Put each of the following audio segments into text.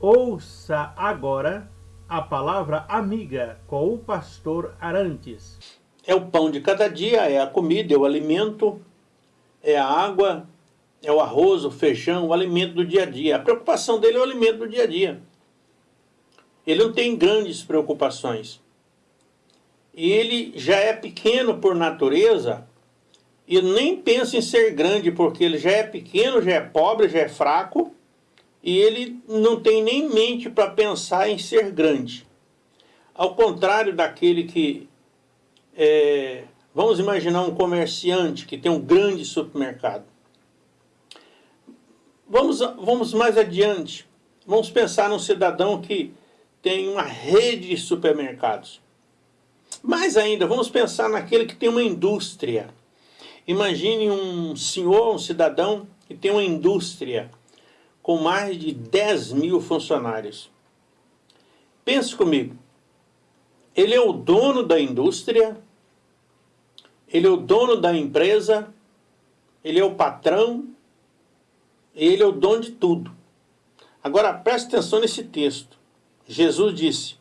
Ouça agora a palavra amiga com o pastor Arantes. É o pão de cada dia, é a comida, é o alimento, é a água, é o arroz, o feijão, o alimento do dia a dia. A preocupação dele é o alimento do dia a dia. Ele não tem grandes preocupações. E ele já é pequeno por natureza e nem pensa em ser grande, porque ele já é pequeno, já é pobre, já é fraco e ele não tem nem mente para pensar em ser grande. Ao contrário daquele que, é, vamos imaginar um comerciante que tem um grande supermercado. Vamos, vamos mais adiante. Vamos pensar num cidadão que tem uma rede de supermercados. Mais ainda, vamos pensar naquele que tem uma indústria. Imagine um senhor, um cidadão que tem uma indústria com mais de 10 mil funcionários. Pense comigo, ele é o dono da indústria, ele é o dono da empresa, ele é o patrão, ele é o dono de tudo. Agora preste atenção nesse texto. Jesus disse,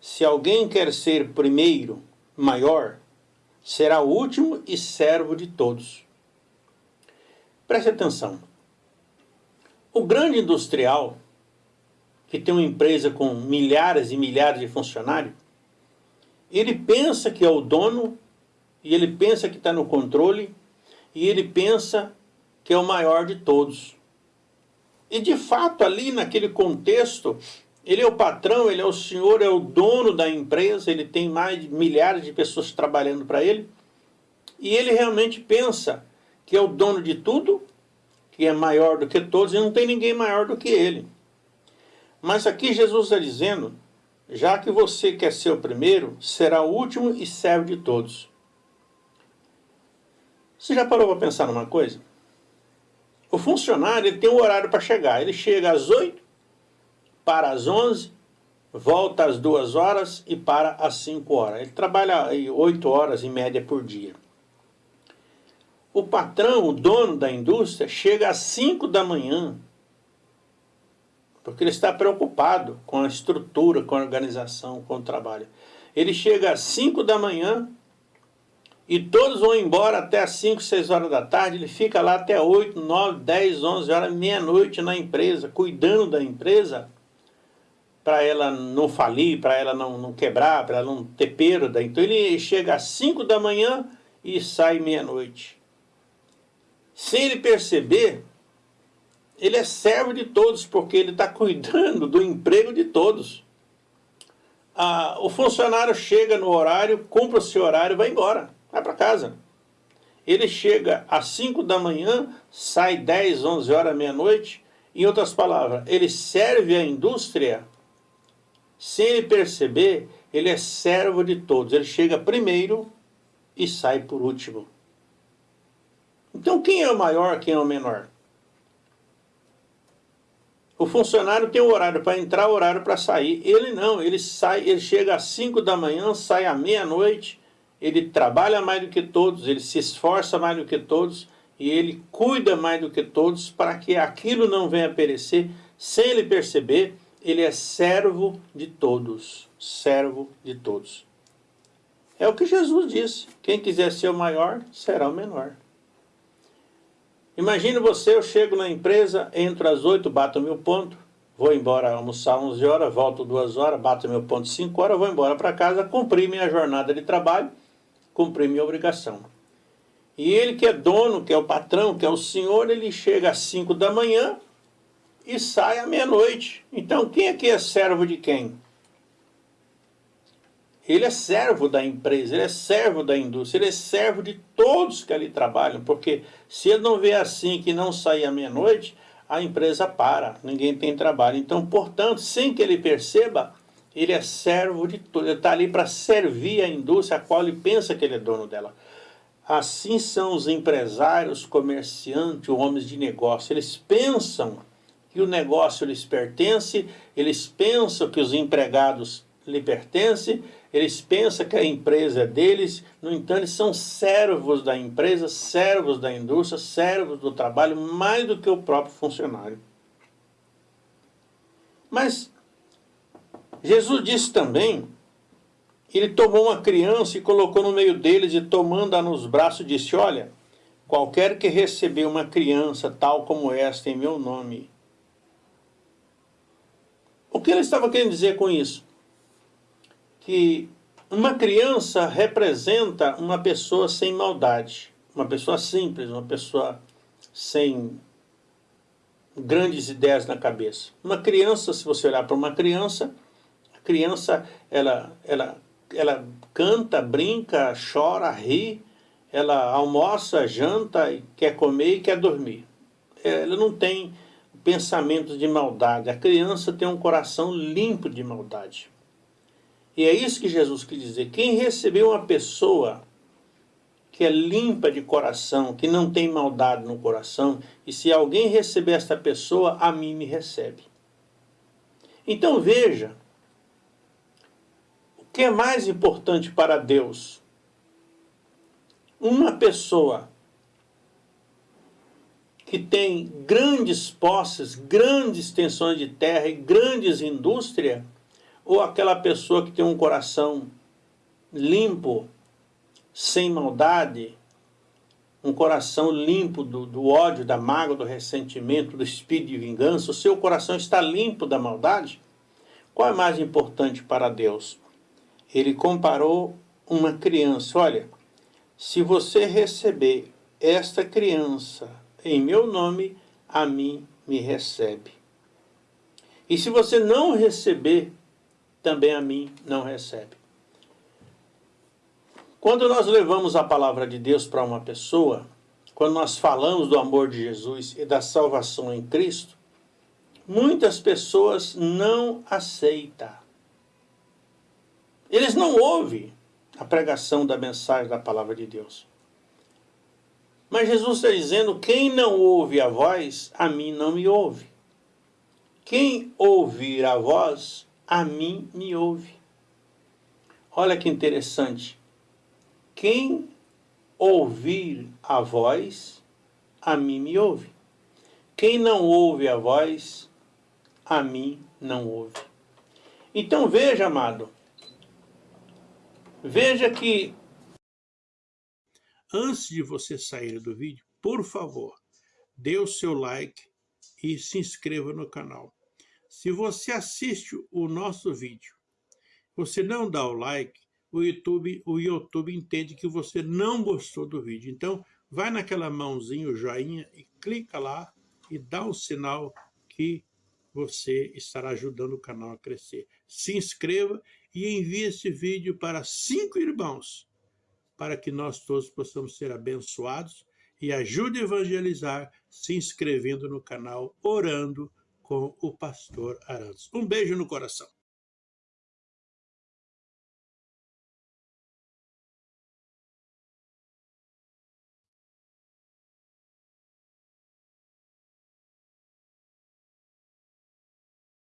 se alguém quer ser primeiro, maior, será o último e servo de todos. Preste atenção. O grande industrial, que tem uma empresa com milhares e milhares de funcionários, ele pensa que é o dono, e ele pensa que está no controle, e ele pensa que é o maior de todos. E de fato, ali naquele contexto, ele é o patrão, ele é o senhor, é o dono da empresa, ele tem mais de milhares de pessoas trabalhando para ele, e ele realmente pensa que é o dono de tudo que é maior do que todos, e não tem ninguém maior do que ele. Mas aqui Jesus está dizendo, já que você quer ser o primeiro, será o último e serve de todos. Você já parou para pensar numa coisa? O funcionário ele tem um horário para chegar. Ele chega às 8, para às 11, volta às 2 horas e para às 5 horas. Ele trabalha 8 horas em média por dia. O patrão, o dono da indústria, chega às 5 da manhã, porque ele está preocupado com a estrutura, com a organização, com o trabalho. Ele chega às 5 da manhã e todos vão embora até às 5, 6 horas da tarde, ele fica lá até 8, 9, 10, 11 horas, meia-noite na empresa, cuidando da empresa, para ela não falir, para ela não, não quebrar, para ela não ter perda. Então ele chega às 5 da manhã e sai meia-noite. Sem ele perceber, ele é servo de todos, porque ele está cuidando do emprego de todos. Ah, o funcionário chega no horário, cumpre o seu horário, vai embora, vai para casa. Ele chega às 5 da manhã, sai 10, 11 horas, meia-noite. Em outras palavras, ele serve a indústria, sem ele perceber, ele é servo de todos. Ele chega primeiro e sai por último. Então quem é o maior, quem é o menor? O funcionário tem o horário para entrar, o horário para sair. Ele não, ele sai, ele chega às 5 da manhã, sai à meia-noite, ele trabalha mais do que todos, ele se esforça mais do que todos e ele cuida mais do que todos para que aquilo não venha a perecer. Sem ele perceber, ele é servo de todos, servo de todos. É o que Jesus disse, quem quiser ser o maior, será o menor. Imagine você, eu chego na empresa, entro às 8, bato meu ponto, vou embora almoçar 11 horas, volto 2 horas, bato meu ponto 5 horas, vou embora para casa, cumpri minha jornada de trabalho, cumpri minha obrigação. E ele que é dono, que é o patrão, que é o senhor, ele chega às 5 da manhã e sai à meia-noite. Então quem aqui é servo de quem? Ele é servo da empresa, ele é servo da indústria, ele é servo de todos que ali trabalham, porque se ele não vê assim que não sair à meia-noite, a empresa para, ninguém tem trabalho. Então, portanto, sem que ele perceba, ele é servo de tudo, ele está ali para servir a indústria a qual ele pensa que ele é dono dela. Assim são os empresários, comerciantes, homens de negócio, eles pensam que o negócio lhes pertence, eles pensam que os empregados lhe pertencem, eles pensam que a empresa é deles, no entanto, eles são servos da empresa, servos da indústria, servos do trabalho, mais do que o próprio funcionário. Mas Jesus disse também, ele tomou uma criança e colocou no meio deles e tomando-a nos braços disse, olha, qualquer que receber uma criança tal como esta em meu nome. O que ele estava querendo dizer com isso? Que uma criança representa uma pessoa sem maldade, uma pessoa simples, uma pessoa sem grandes ideias na cabeça. Uma criança, se você olhar para uma criança, a criança ela, ela, ela canta, brinca, chora, ri, ela almoça, janta, quer comer e quer dormir. Ela não tem pensamentos de maldade. A criança tem um coração limpo de maldade. E é isso que Jesus quis dizer. Quem recebeu uma pessoa que é limpa de coração, que não tem maldade no coração, e se alguém receber esta pessoa, a mim me recebe. Então veja, o que é mais importante para Deus? Uma pessoa que tem grandes posses, grandes extensões de terra e grandes indústrias, ou aquela pessoa que tem um coração limpo, sem maldade, um coração limpo do, do, ódio, da mágoa, do ressentimento, do espírito de vingança, o seu coração está limpo da maldade? Qual é mais importante para Deus? Ele comparou uma criança. Olha, se você receber esta criança em meu nome, a mim me recebe. E se você não receber também a mim não recebe. Quando nós levamos a palavra de Deus para uma pessoa, quando nós falamos do amor de Jesus e da salvação em Cristo, muitas pessoas não aceitam. Eles não ouvem a pregação da mensagem da palavra de Deus. Mas Jesus está dizendo, quem não ouve a voz, a mim não me ouve. Quem ouvir a voz, a mim me ouve. Olha que interessante. Quem ouvir a voz, a mim me ouve. Quem não ouve a voz, a mim não ouve. Então veja, amado, veja que antes de você sair do vídeo, por favor, dê o seu like e se inscreva no canal. Se você assiste o nosso vídeo, você não dá o like, o YouTube, o YouTube entende que você não gostou do vídeo. Então, vai naquela mãozinha, o joinha, e clica lá e dá um sinal que você estará ajudando o canal a crescer. Se inscreva e envie esse vídeo para cinco irmãos, para que nós todos possamos ser abençoados e ajude a evangelizar se inscrevendo no canal, orando, com o pastor Arantes. Um beijo no coração.